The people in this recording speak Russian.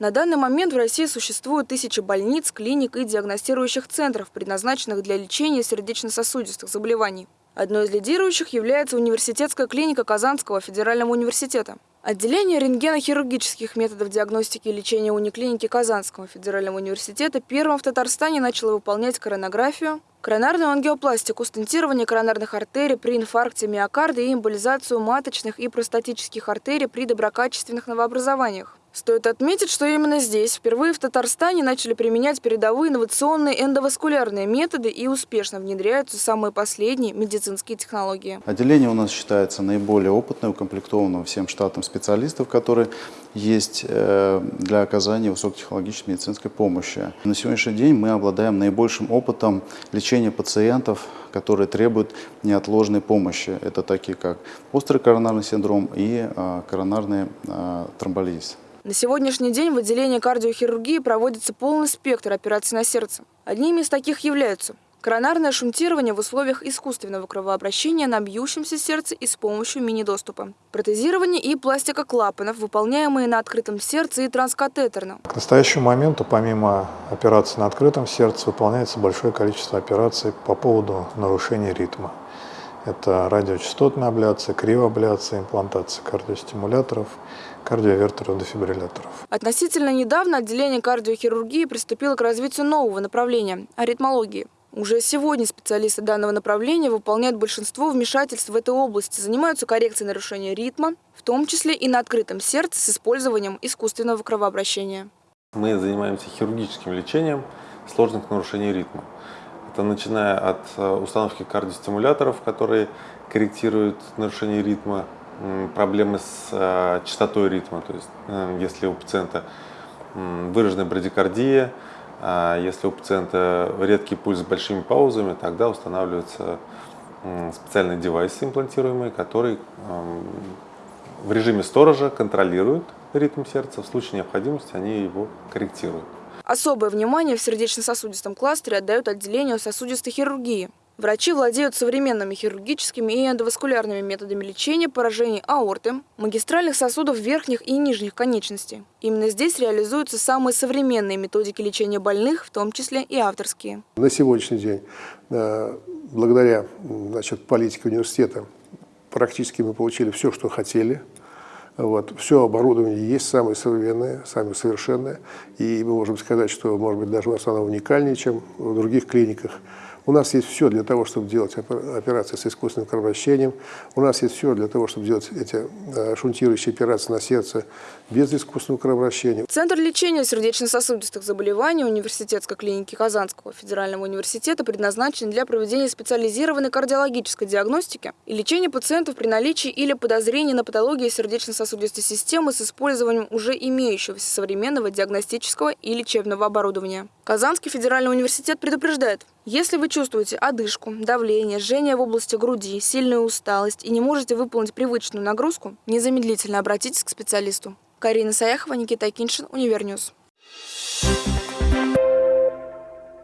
На данный момент в России существует тысячи больниц, клиник и диагностирующих центров, предназначенных для лечения сердечно-сосудистых заболеваний. Одной из лидирующих является университетская клиника Казанского федерального университета. Отделение рентгенохирургических методов диагностики и лечения униклиники Казанского федерального университета первым в Татарстане начало выполнять коронографию, коронарную ангиопластику, стентирование коронарных артерий при инфаркте миокарда и эмболизацию маточных и простатических артерий при доброкачественных новообразованиях. Стоит отметить, что именно здесь впервые в Татарстане начали применять передовые инновационные эндоваскулярные методы и успешно внедряются самые последние медицинские технологии. Отделение у нас считается наиболее опытным, укомплектованным всем штатом специалистов, которые есть э, для оказания высокотехнологической медицинской помощи. На сегодняшний день мы обладаем наибольшим опытом лечения пациентов, которые требуют неотложной помощи. Это такие как острый коронарный синдром и э, коронарный э, тромболиз. На сегодняшний день в отделении кардиохирургии проводится полный спектр операций на сердце. Одними из таких являются коронарное шунтирование в условиях искусственного кровообращения на бьющемся сердце и с помощью мини-доступа, протезирование и пластика клапанов, выполняемые на открытом сердце и транскатетерно. К настоящему моменту, помимо операций на открытом сердце, выполняется большое количество операций по поводу нарушения ритма. Это радиочастотная абляция, кривоабляция, имплантация кардиостимуляторов, кардиовертеров, дефибрилляторов. Относительно недавно отделение кардиохирургии приступило к развитию нового направления – аритмологии. Уже сегодня специалисты данного направления выполняют большинство вмешательств в этой области, занимаются коррекцией нарушения ритма, в том числе и на открытом сердце с использованием искусственного кровообращения. Мы занимаемся хирургическим лечением сложных нарушений ритма. Это начиная от э, установки кардиостимуляторов, которые корректируют нарушение ритма, проблемы с э, частотой ритма, то есть э, если у пациента выраженная брадикардия, а если у пациента редкий пульс с большими паузами, тогда устанавливаются специальные девайсы имплантируемые, которые в режиме сторожа контролируют ритм сердца, в случае необходимости они его корректируют. Особое внимание в сердечно-сосудистом кластере отдают отделению сосудистой хирургии. Врачи владеют современными хирургическими и эндоваскулярными методами лечения поражений аорты, магистральных сосудов верхних и нижних конечностей. Именно здесь реализуются самые современные методики лечения больных, в том числе и авторские. На сегодняшний день, э, благодаря значит, политике университета, практически мы получили все, что хотели – вот. Все оборудование есть, самое современное, самое совершенное. И мы можем сказать, что, может быть, даже у нас оно уникальнее, чем в других клиниках. У нас есть все для того, чтобы делать операции с искусственным кровообращением. У нас есть все для того, чтобы делать эти э, шунтирующие операции на сердце без искусственного кровообращения. Центр лечения сердечно-сосудистых заболеваний университетской клиники Казанского федерального университета предназначен для проведения специализированной кардиологической диагностики и лечения пациентов при наличии или подозрении на патологию сердечно-сосудистой системы с использованием уже имеющегося современного диагностического и лечебного оборудования. Казанский федеральный университет предупреждает, если вы чувствуете одышку, давление, жжение в области груди, сильную усталость и не можете выполнить привычную нагрузку, незамедлительно обратитесь к специалисту. Карина Саяхова, Никита Киншин, Univer News. Thank.